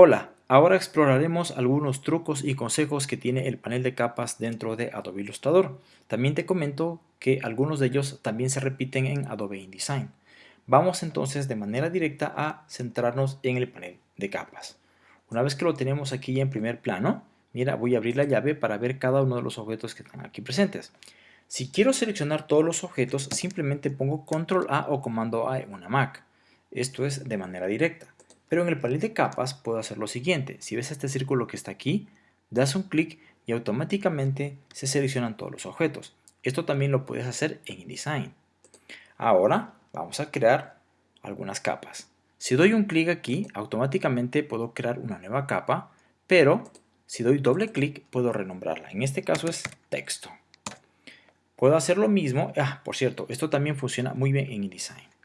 Hola, ahora exploraremos algunos trucos y consejos que tiene el panel de capas dentro de Adobe Illustrator. También te comento que algunos de ellos también se repiten en Adobe InDesign. Vamos entonces de manera directa a centrarnos en el panel de capas. Una vez que lo tenemos aquí en primer plano, mira, voy a abrir la llave para ver cada uno de los objetos que están aquí presentes. Si quiero seleccionar todos los objetos, simplemente pongo Control A o Comando A en una Mac. Esto es de manera directa. Pero en el panel de capas puedo hacer lo siguiente. Si ves este círculo que está aquí, das un clic y automáticamente se seleccionan todos los objetos. Esto también lo puedes hacer en InDesign. Ahora vamos a crear algunas capas. Si doy un clic aquí, automáticamente puedo crear una nueva capa, pero si doy doble clic puedo renombrarla. En este caso es texto. Puedo hacer lo mismo. Ah, por cierto, esto también funciona muy bien en InDesign.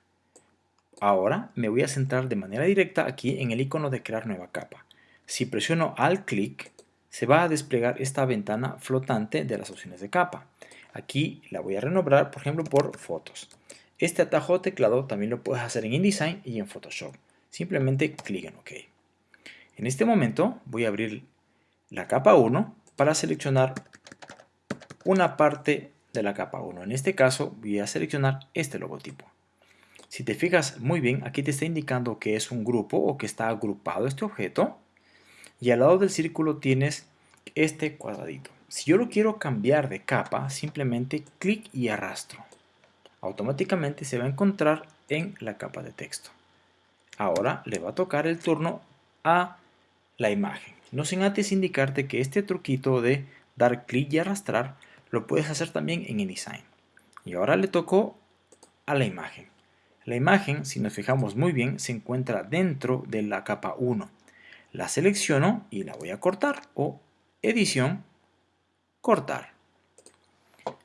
Ahora me voy a centrar de manera directa aquí en el icono de crear nueva capa. Si presiono al clic, se va a desplegar esta ventana flotante de las opciones de capa. Aquí la voy a renombrar, por ejemplo, por fotos. Este atajo de teclado también lo puedes hacer en InDesign y en Photoshop. Simplemente clic en OK. En este momento voy a abrir la capa 1 para seleccionar una parte de la capa 1. En este caso voy a seleccionar este logotipo. Si te fijas muy bien, aquí te está indicando que es un grupo o que está agrupado este objeto. Y al lado del círculo tienes este cuadradito. Si yo lo quiero cambiar de capa, simplemente clic y arrastro. Automáticamente se va a encontrar en la capa de texto. Ahora le va a tocar el turno a la imagen. No sin antes indicarte que este truquito de dar clic y arrastrar lo puedes hacer también en InDesign. Y ahora le tocó a la imagen. La imagen, si nos fijamos muy bien, se encuentra dentro de la capa 1. La selecciono y la voy a cortar o edición, cortar.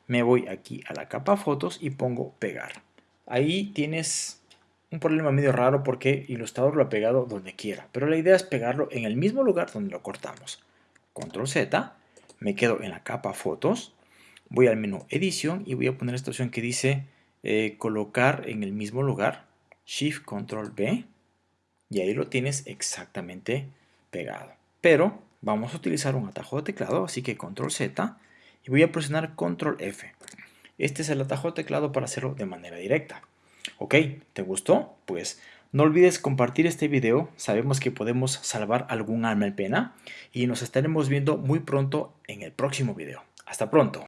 Me voy aquí a la capa fotos y pongo pegar. Ahí tienes un problema medio raro porque Illustrator lo ha pegado donde quiera, pero la idea es pegarlo en el mismo lugar donde lo cortamos. Control Z, me quedo en la capa fotos, voy al menú edición y voy a poner esta opción que dice eh, colocar en el mismo lugar, Shift Control B, y ahí lo tienes exactamente pegado. Pero vamos a utilizar un atajo de teclado, así que Control Z, y voy a presionar Control F. Este es el atajo de teclado para hacerlo de manera directa. Ok, ¿te gustó? Pues no olvides compartir este video, sabemos que podemos salvar algún alma en pena y nos estaremos viendo muy pronto en el próximo video. Hasta pronto.